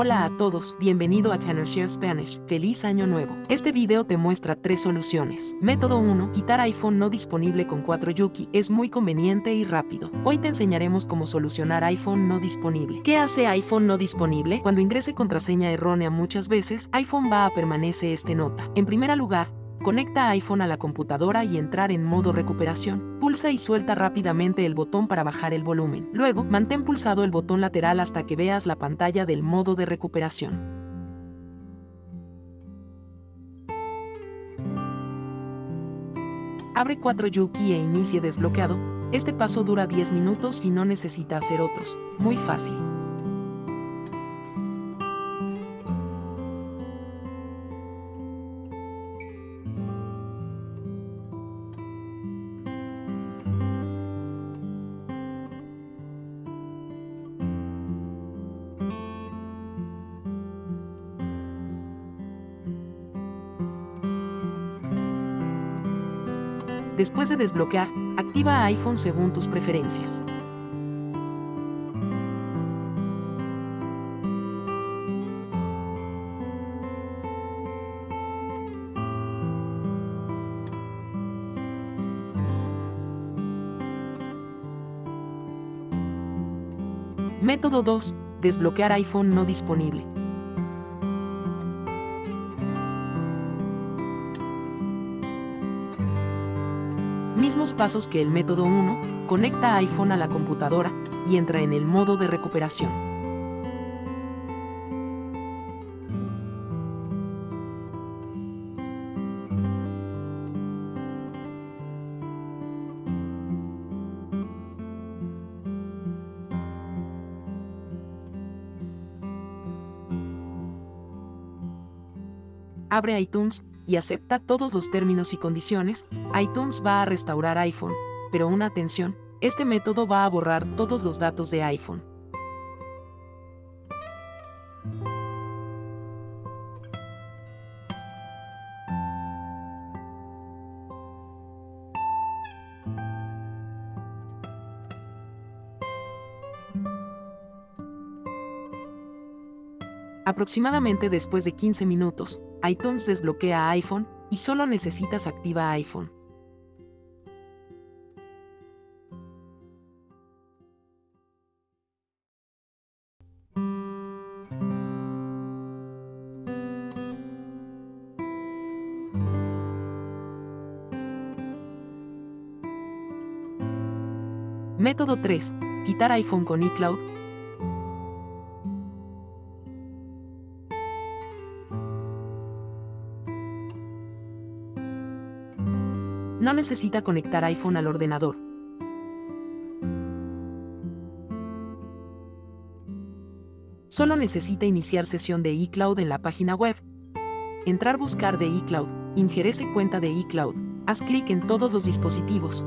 Hola a todos, bienvenido a Share Spanish, feliz año nuevo. Este video te muestra tres soluciones. Método 1, quitar iPhone no disponible con 4 Yuki, es muy conveniente y rápido. Hoy te enseñaremos cómo solucionar iPhone no disponible. ¿Qué hace iPhone no disponible? Cuando ingrese contraseña errónea muchas veces, iPhone va a permanece este nota. En primer lugar, Conecta iPhone a la computadora y entrar en modo recuperación. Pulsa y suelta rápidamente el botón para bajar el volumen. Luego, mantén pulsado el botón lateral hasta que veas la pantalla del modo de recuperación. Abre 4 Yuki e inicie desbloqueado. Este paso dura 10 minutos y no necesita hacer otros. Muy fácil. Después de desbloquear, activa iPhone según tus preferencias. Método 2. Desbloquear iPhone no disponible. Pasos que el método 1, conecta iPhone a la computadora y entra en el modo de recuperación. Abre iTunes y acepta todos los términos y condiciones, iTunes va a restaurar iPhone, pero una atención, este método va a borrar todos los datos de iPhone. Aproximadamente después de 15 minutos, iTunes desbloquea iPhone y solo necesitas activa iPhone. Método 3. Quitar iPhone con iCloud No necesita conectar iPhone al ordenador. Solo necesita iniciar sesión de iCloud en la página web. Entrar buscar de iCloud, ingerese cuenta de iCloud, haz clic en todos los dispositivos.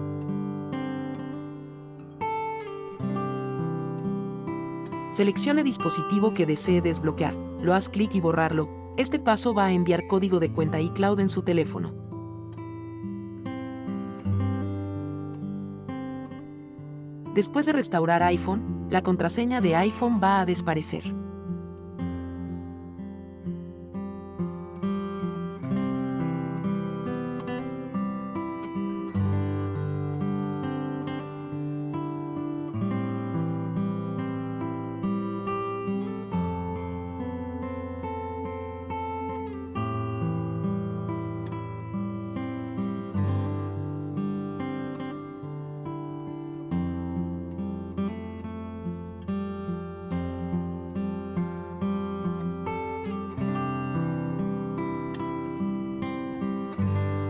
Seleccione dispositivo que desee desbloquear, lo haz clic y borrarlo. Este paso va a enviar código de cuenta iCloud en su teléfono. Después de restaurar iPhone, la contraseña de iPhone va a desaparecer.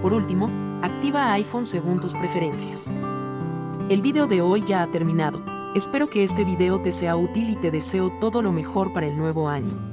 Por último, activa iPhone según tus preferencias. El video de hoy ya ha terminado. Espero que este video te sea útil y te deseo todo lo mejor para el nuevo año.